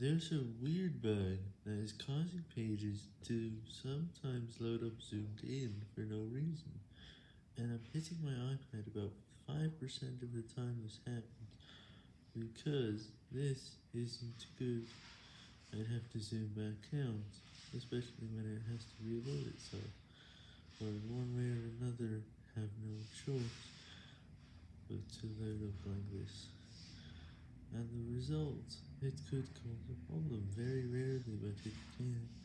There's a weird bug that is causing pages to sometimes load up zoomed in for no reason, and I'm hitting my iPad about 5% of the time this happens, because this isn't good. I'd have to zoom back out, especially when it has to reload itself, or in one way or another have no choice but to load up like this. And the result, it could cause a problem, very rarely, but it can.